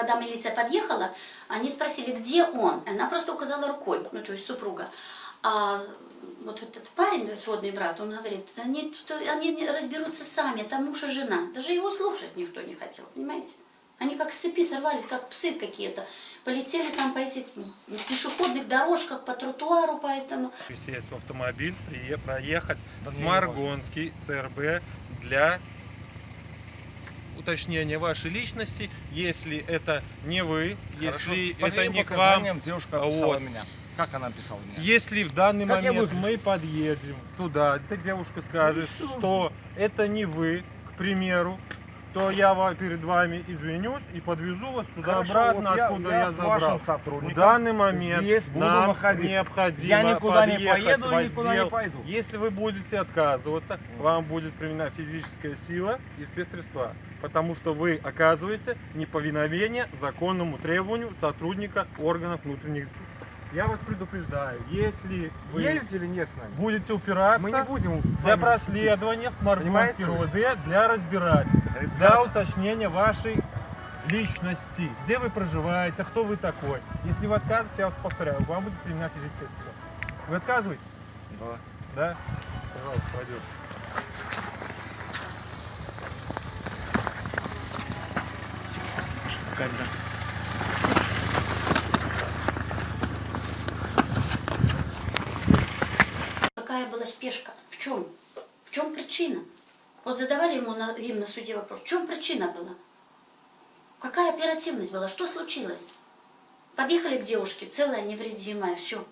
когда милиция подъехала, они спросили, где он. Она просто указала рукой, ну, то есть супруга. А вот этот парень, да, сводный брат, он говорит, они, тут- они разберутся сами, это муж и жена. Даже его слушать никто не хотел, понимаете? Они как с цепи сорвались, как псы какие-то. Полетели там по этих м, пешеходных дорожках, по тротуару, поэтому... сесть в автомобиль, прие- проехать с Маргонский ЦРБ для уточнения вашей личности, если это не вы, Хорошо. если По это не к вам, девушка описала Вот. меня. Как она описала меня? если в данный Как момент мы подъедем туда, эта девушка скажет, Ну, что это не вы, к примеру, то я перед вами извинюсь и подвезу вас сюда Хорошо, обратно, вот я- откуда я я, забрал. вашим В данный момент здесь буду нам находиться. необходимо Я никуда не поеду и никуда не пойду. Если вы будете отказываться, вам будет применена физическая сила и спецсредства, потому что вы оказываете неповиновение законному требованию сотрудника органов внутренних дел. Я вас предупреждаю, если вы Едете или нет с нами? будете упираться Мы не будем для проследования в Понимаете? РОВД, для разбирательства, для Ребята. уточнения вашей личности, где вы проживаете, кто вы такой. Если вы отказываете, я вас повторяю, вам будет применена физическая сила. Вы отказываетесь? Да. Да? Пожалуйста, пойдем. Когда? Какая была спешка? В чем? В чем причина? Вот задавали ему на, им на суде вопрос, в чем причина была? Какая оперативность была? Что случилось? Подъехали к девушке, целая, невредимая, все.